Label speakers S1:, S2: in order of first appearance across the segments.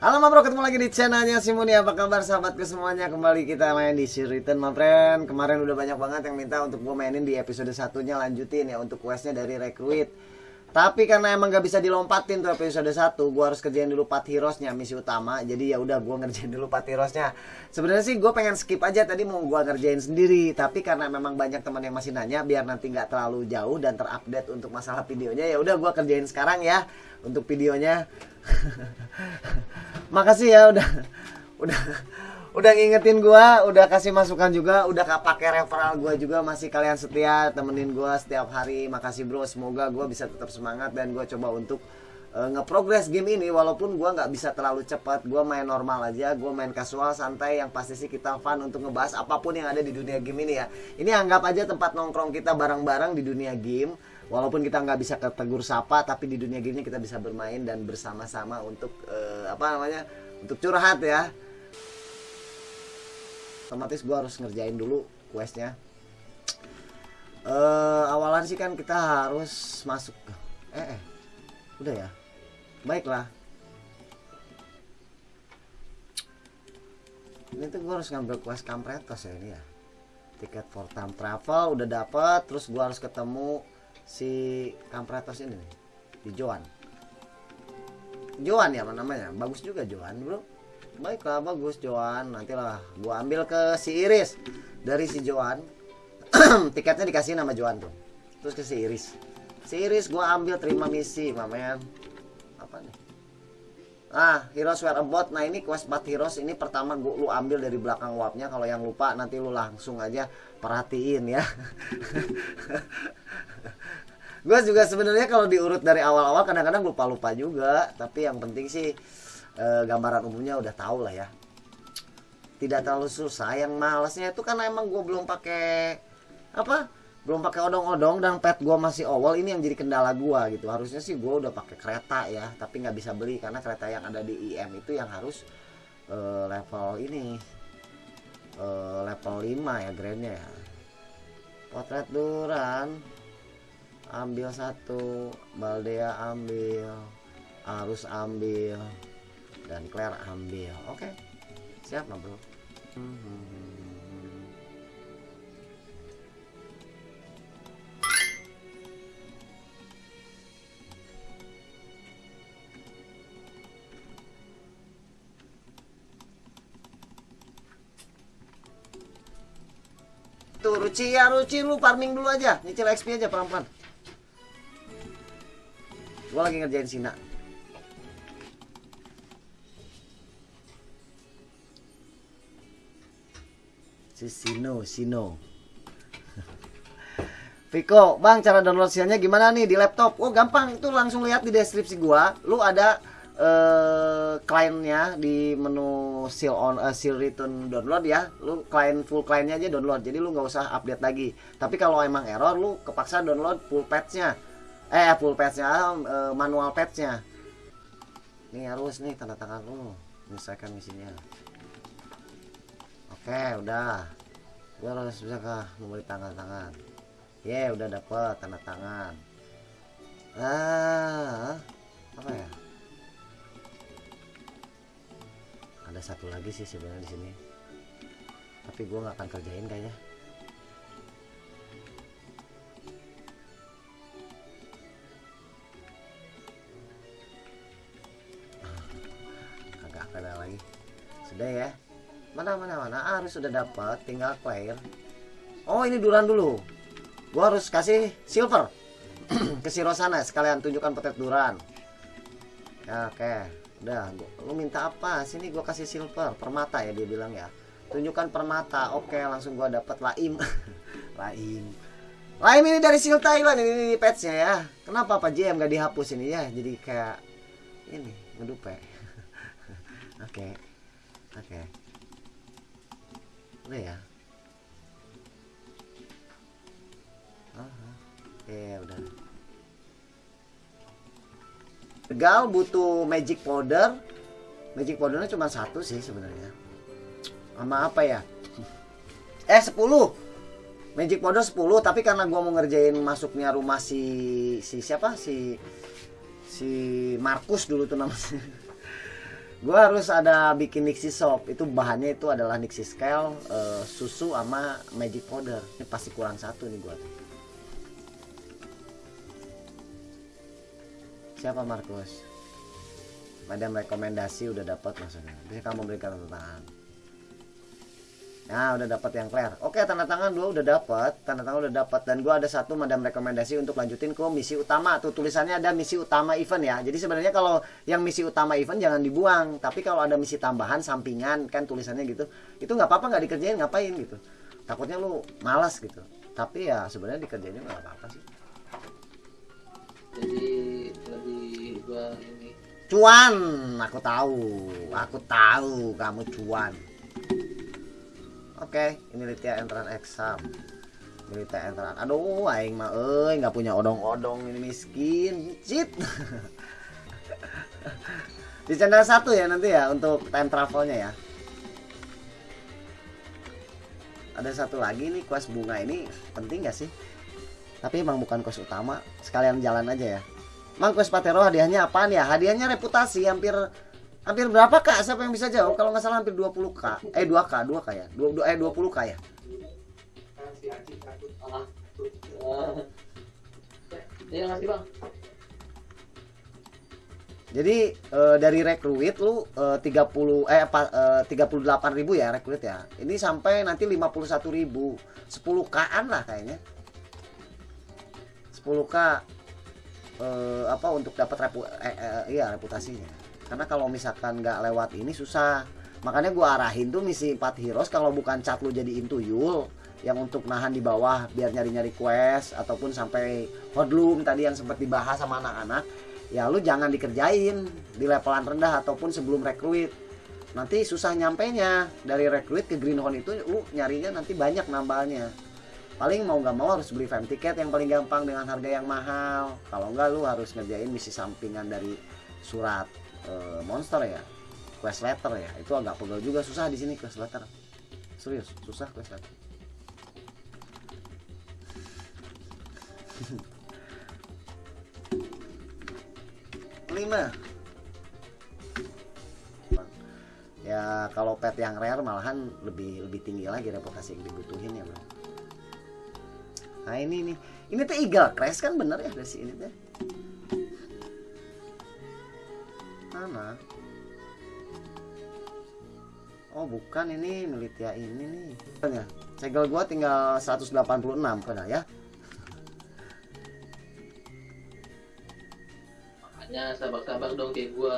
S1: Halo ma bro, ketemu lagi di channelnya Simoni Apa kabar sahabatku semuanya? Kembali kita main di Return my friend. Kemarin udah banyak banget yang minta untuk gue mainin di episode satunya. Lanjutin ya untuk questnya dari Recruit Tapi karena emang gak bisa dilompatin tuh episode 1 Gue harus kerjain dulu Pat Heroes-nya misi utama. Jadi ya udah gue ngerjain dulu Pat Heroes-nya. Sebenarnya sih gue pengen skip aja tadi mau gue ngerjain sendiri. Tapi karena memang banyak teman yang masih nanya Biar nanti gak terlalu jauh dan terupdate untuk masalah videonya Ya udah gue kerjain sekarang ya Untuk videonya. Makasih ya udah udah udah ngingetin gua, udah kasih masukan juga, udah pakai referral gua juga masih kalian setia temenin gua setiap hari. Makasih bro, semoga gua bisa tetap semangat dan gua coba untuk uh, ngeprogres game ini walaupun gua nggak bisa terlalu cepat. Gua main normal aja, gua main casual santai yang pasti sih kita fun untuk ngebahas apa pun yang ada di dunia game ini ya. Ini anggap aja tempat nongkrong kita bareng-bareng di dunia game walaupun kita nggak bisa ketegur sapa tapi di dunia gini kita bisa bermain dan bersama-sama untuk uh, apa namanya untuk curhat ya otomatis gue harus ngerjain dulu questnya. Uh, awalan sih kan kita harus masuk eh, eh udah ya? Baiklah. Ini tuh gue harus ngambil quest kampretos ya ini ya? Tiket for time travel udah dapet terus gue harus ketemu si Kampratos ini nih di Joan Joan ya namanya? Bagus juga Joan bro baiklah bagus Joan nantilah gua ambil ke si Iris. Dari si Joan tiketnya dikasih nama Joan tuh. Terus ke si Iris. Si Iris gua ambil terima misi mamen apa nih? Ah, Heroes Where About. Nah, ini quest Bat Heroes. Ini pertama gua lu ambil dari belakang wapnya. Kalau yang lupa nanti lu langsung aja perhatiin ya. gue juga sebenarnya kalau diurut dari awal-awal kadang-kadang lupa-lupa juga. Tapi yang penting sih e, gambaran umumnya udah tahu lah ya. Tidak terlalu susah. Yang malesnya itu karena emang gue belum pakai apa belum pakai odong-odong dan pet gue masih awal ini yang jadi kendala gue gitu. Harusnya sih gue udah pakai kereta ya tapi nggak bisa beli karena kereta yang ada di IM itu yang harus e, level ini e, level 5 ya grandnya ya. Potret duran ambil satu Baldea ambil Arus ambil dan Claire ambil. Oke. Okay. siap nggak bro. Tuh Ruci. Ya Ruci. Lu farming dulu aja. Nyicil XP aja pelan-pelan. Gue lagi ngerjain Sina si Sino Sino Viko, bang cara download silnya gimana nih di laptop? Oh gampang, itu langsung lihat di deskripsi gua. Lu ada uh, kliennya di menu seal on uh, seal return download ya. Lu klien full kliennya aja download. Jadi lu nggak usah update lagi. Tapi kalau emang error, lu kepaksa download full patchnya eh full patchnya uh, manual patchnya ini harus nih tanda tangan lu menyelesaikan misinya oke udah. Gue harus bisa kah memberi tanda tangan ya yeah, udah dapet tanda tangan. Ah apa ya? Ada satu lagi sih sebenarnya di sini. Tapi gue nggak akan kerjain kayaknya. Sudah ya mana mana mana ah, harus sudah dapat tinggal clear. Oh ini duran dulu. Gua harus kasih silver. Ke si Rosana sekalian tunjukkan petet duran ya, oke. Okay. udah gua, lu minta apa? Sini gua kasih silver. Permata ya dia bilang ya. Tunjukkan permata. Oke okay, langsung gua dapat laim. Laim. Laim ini dari Sil Thailand ini, ini ya. Kenapa Pak JM gak dihapus ini ya? Jadi kayak ini ngedupe. Oke okay oke. okay. Udah ya? Okay, udah. Gal butuh magic powder. Magic powdernya cuma satu sih sebenarnya. Sama apa ya? Eh 10 magic powder 10 tapi karena gua mau ngerjain masuknya rumah si si siapa? Si si Markus dulu tuh namanya gua harus ada bikin Nixie Shop itu bahannya itu adalah Nixie Scale eh, susu sama magic powder. Ini pasti kurang satu nih tuh siapa Markus? Madam rekomendasi udah dapat maksudnya. Bisa kamu berikan tanda tangan Nah, udah dapat yang clear. Oke, tanda tangan dua udah dapat, tanda tangan udah dapat dan gua ada satu madam rekomendasi untuk lanjutin ke misi utama. Tuh tulisannya ada misi utama event ya. Jadi sebenarnya kalau yang misi utama event jangan dibuang, tapi kalau ada misi tambahan sampingan kan tulisannya gitu, itu nggak apa-apa nggak dikerjain ngapain gitu. Takutnya lu malas gitu. Tapi ya sebenarnya dikerjainnya nggak apa-apa sih.
S2: jadi lebih gua ini
S1: Cuan, aku tahu, aku tahu kamu cuan. Oke, ini Litya entran exam. Ini Litya entran. Aduh, aing mah euy nggak punya odong-odong ini miskin. Cit. Di channel satu ya nanti ya untuk time travelnya ya. Ada satu lagi nih quest bunga ini penting gak sih? Tapi emang bukan quest utama, sekalian jalan aja ya. Mang quest Patero hadiahnya apaan ya? Hadiahnya reputasi hampir hampir berapa kak? Siapa yang bisa jawab? Kalau nggak salah hampir 20 k. Eh 2 k, 2 k ya. 2, eh 20 k ya. Jadi eh, dari rekruit lu eh, 30 eh apa eh, 38 ribu ya rekruit ya. Ini sampai nanti 51 ribu 10 k-an lah kayaknya. 10 k eh, apa untuk dapat repu eh, eh, iya reputasinya. Karena kalau misalkan nggak lewat ini susah. Makanya gua arahin tuh misi 4 heroes kalau bukan cat lu jadiin tuyul yang untuk nahan di bawah biar nyari-nyari quest ataupun sampai hodloom tadi yang sempat dibahas sama anak-anak ya lu jangan dikerjain di levelan rendah ataupun sebelum rekruit nanti susah nyampainya dari rekruit ke greenhorn itu lu nyarinya nanti banyak nambahnya paling mau nggak mau harus beli fam tiket yang paling gampang dengan harga yang mahal. Kalau nggak lu harus ngerjain misi sampingan dari surat eh, monster ya. Quest letter ya. Itu agak pegel juga susah di sini quest letter. Serius susah quest letter. Lima. Ya kalau pet yang rare malahan lebih lebih tinggi lagi reputasi yang dibutuhin ya bro. Nah ini nih. Ini tuh eagle crash kan bener ya dari si ini mana oh bukan ini militia ini nih. Ya segel gua tinggal 186 pada ya?
S2: Makanya sabar-sabar dong kayak gua.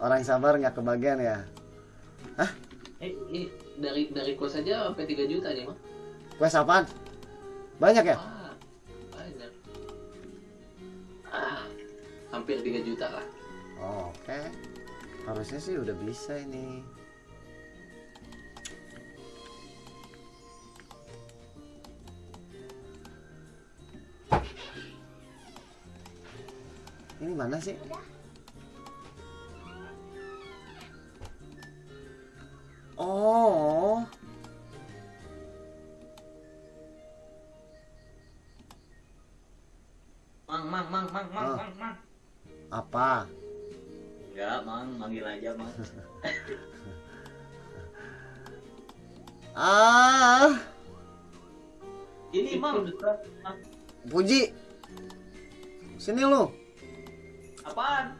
S1: Orang sabar nggak kebagian ya?
S2: Eh, eh dari dari kos aja sampai 3 juta nih mah
S1: quest apaan? Banyak ya?
S2: Ah banyak. Ah hampir 3 juta lah
S1: Oh, Oke, harusnya sih udah bisa ini. Ini mana sih? Oh,
S3: mang, manggil aja, mang.
S1: Ah,
S3: Ini, mang.
S1: Puji. Sini lu,
S3: Apaan?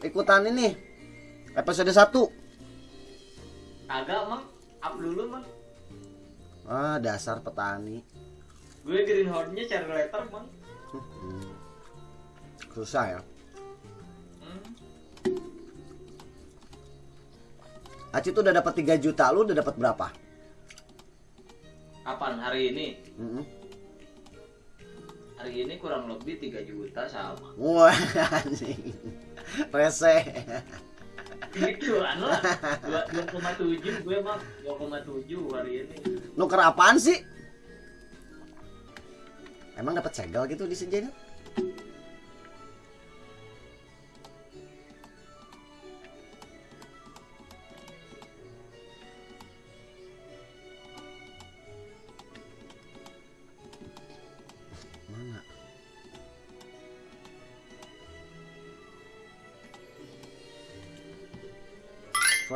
S1: ikutan ini. Episode 1.
S3: Kagak, mang. Up dulu, mang.
S1: Ah, dasar petani.
S3: Gue greenhorn-nya cari letter, mang.
S1: Susah ya. Aci tuh udah dapat 3 juta, lu udah dapat berapa?
S3: Kapan? Hari ini?
S1: Mm-mm.
S3: Hari ini kurang lebih 3 juta sama.
S1: Wah, anjing. Rese.
S3: Gituan lah. Dua- 2,7 gue, mang. 2,7 hari ini.
S1: Nuker apaan sih? Emang dapat segel gitu di sejenis?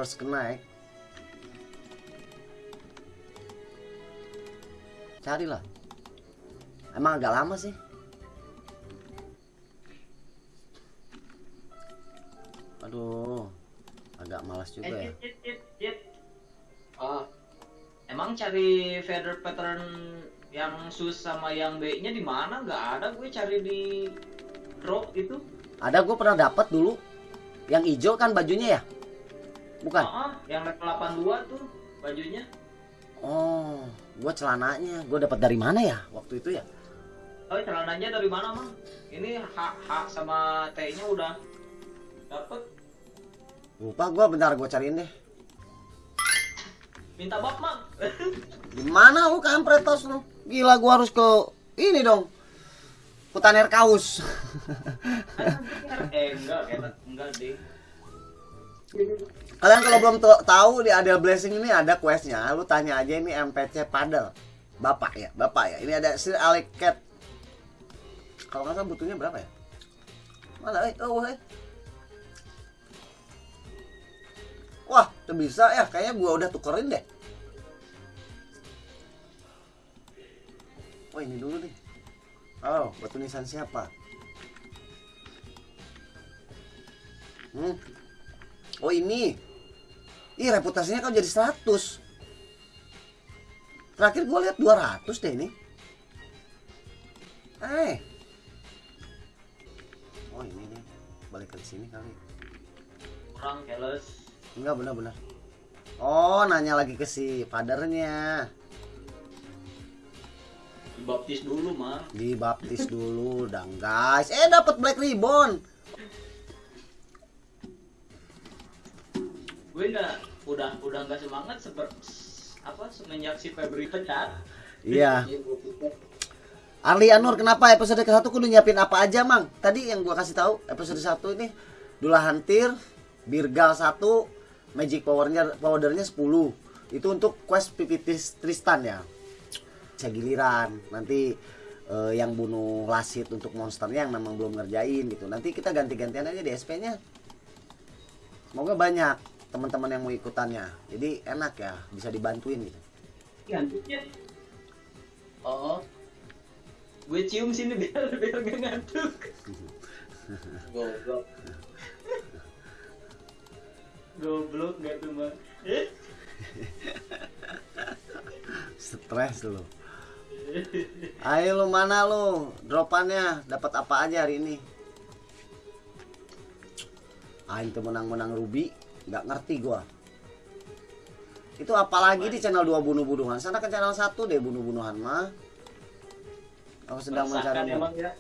S1: First connect carilah emang agak lama sih aduh agak malas juga
S3: Eh,
S1: ya.
S2: Ah,
S3: Emang cari feather pattern yang sus sama yang B-nya di mana? Nggak ada gue cari di drop itu.
S1: ada gue pernah dapat dulu yang hijau kan bajunya ya bukan
S3: Ah, yang level 82 tuh bajunya.
S1: oh gue celananya gue dapat dari mana ya waktu itu ya
S3: Oh, celananya dari mana, Mang? Ini H, H sama T-nya udah dapet.
S1: lupa gue bentar gue cariin deh
S3: Minta bab, Mang.
S1: Gimana lu kampretos lu? Gila gua harus ke ini dong. Kutaner kaus.
S3: eh, enggak, enggak, enggak deh.
S1: Kalian kalau belum tahu di Adel Blessing ini ada questnya, lu tanya aja ini MPC Padel. Bapak ya, bapak ya. Ini ada Sir Alec Cat. Kalau nggak salah butuhnya berapa ya? Mana eh? Oh, eh. Wah, tuh bisa ya. Kayaknya gua udah tukerin deh. Oh, ini dulu nih. Oh, batu nisan siapa? Hmm. Oh, ini. Ih, reputasinya kau jadi 100. Terakhir gue lihat 200 deh ini. Eh. Oh, ini nih. Balik ke sini kali.
S3: Kurang keles.
S1: Enggak benar-benar. Oh, nanya lagi ke si padernya.
S3: Dibaptis dulu, Mang.
S1: Dibaptis dulu dong, guys. Eh, dapat black ribbon.
S3: Enggak udah udah enggak semangat seper apa semenjak si Febri pecat.
S1: Iya. Arli Anur, kenapa episode ke-1 kudu nyiapin apa aja, Mang? Tadi yang gua kasih tahu episode 1 ini Dula Hantir, Birgal 1, Magic Powernya powdernya 10. Itu untuk quest PPT Tristan ya. Giliran. Nanti eh, yang bunuh Lasit untuk monsternya yang memang belum ngerjain gitu. Nanti kita ganti-gantian aja di SP-nya. Semoga banyak teman-teman yang mau ikutannya. Jadi enak ya, bisa dibantuin gitu.
S3: Ngantuknya. Oh. Gue cium sini biar biar gak ngantuk.
S2: goblok.
S3: Goblok gak tuh, Mang? Eh?
S1: Stres lu. Ayo lu mana lu? Dropannya dapat apa aja hari ini? Aing tuh menang-menang Ruby, nggak ngerti gua. Itu apalagi di channel 2 bunuh-bunuhan. Sana ke channel 1 deh bunuh-bunuhan mah. Aku sedang
S3: Meresahkan
S1: mencari
S3: emang ya.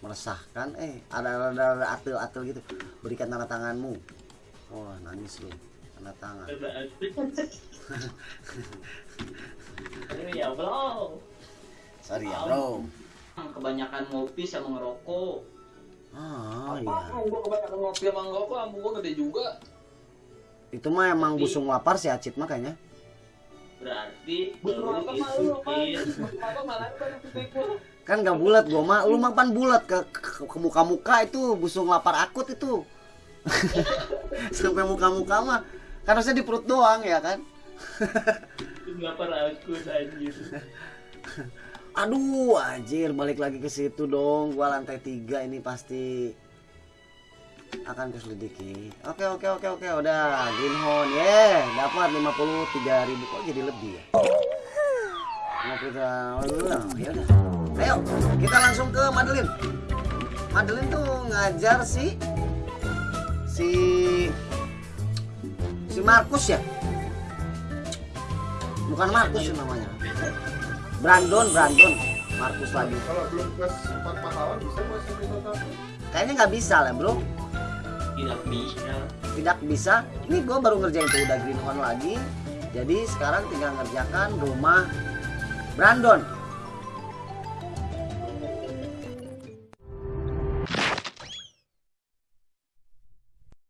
S1: meresahkan. Eh, ada ada, ada atil-atil gitu. Berikan tanda tanganmu. Wah, nangis lu. Tanda tangan.
S3: Ya bro.
S1: Sorry ya, Bro.
S3: Kebanyakan ngopi sama ngerokok.
S1: Ah, iya.
S2: Apaan gua kebanyakan ngopi sama ngerokok, lambung gua gede juga.
S1: Itu mah emang
S3: Tapi-
S1: busung lapar si Acit mah kayaknya.
S3: Berarti
S2: apa mah lu, malah.
S1: Kan gak bulat gua mah, lu mah pan bulat ke, ke, ke muka-muka itu busung lapar akut itu. Sampai muka-muka mah kan harusnya di perut doang ya kan.
S3: Lapar aku anjir.
S1: Aduh, anjir balik lagi ke situ dong. Gua lantai tiga ini pasti akan kuselidiki. Oke oke oke oke udah Greenhorn ye dapat 53 ribu kok jadi lebih ya. Kita ya udah. Ayo kita langsung ke Madeline. Madeline tuh ngajar si si si Markus ya. Bukan Markus sih namanya. Brandon, Brandon. Markus lagi.
S4: Kalau belum 4 pahlawan bisa masih.
S1: Kayaknya nggak bisa lah bro.
S3: Tidak bisa.
S1: Tidak bisa. Ini gue baru ngerjain tuh udah Greenhorn lagi. Jadi sekarang tinggal ngerjakan rumah Brandon.